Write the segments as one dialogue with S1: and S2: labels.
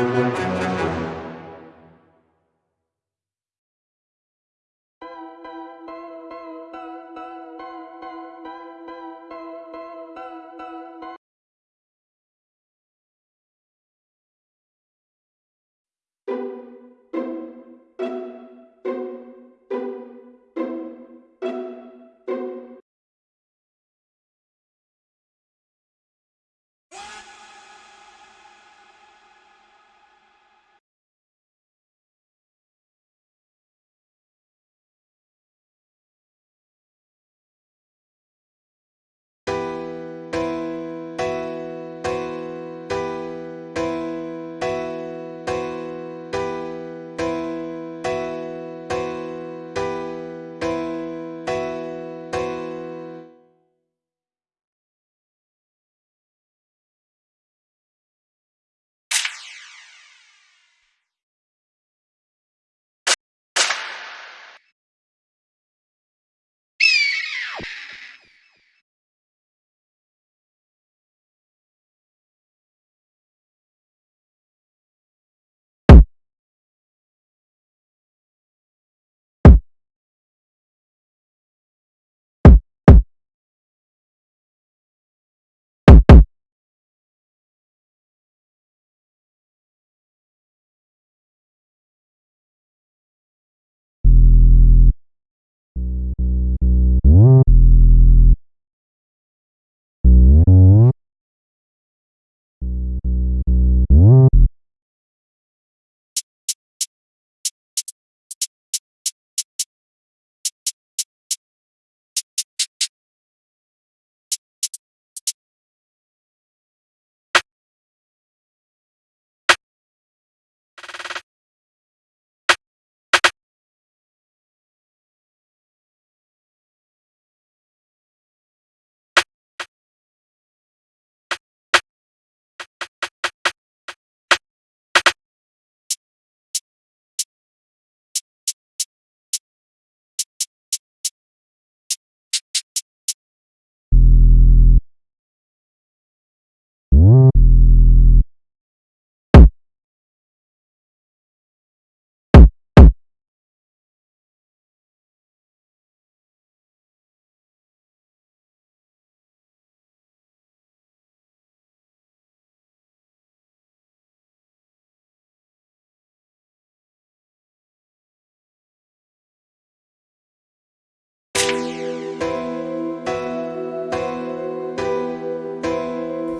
S1: Música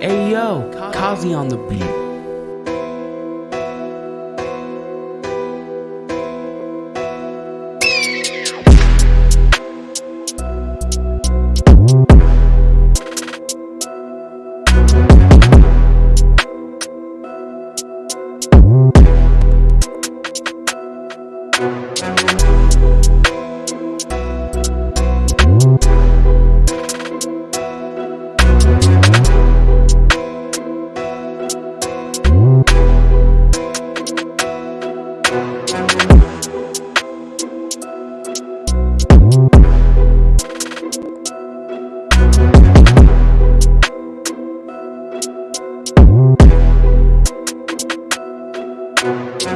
S1: Hey yo, Kazi on the beat.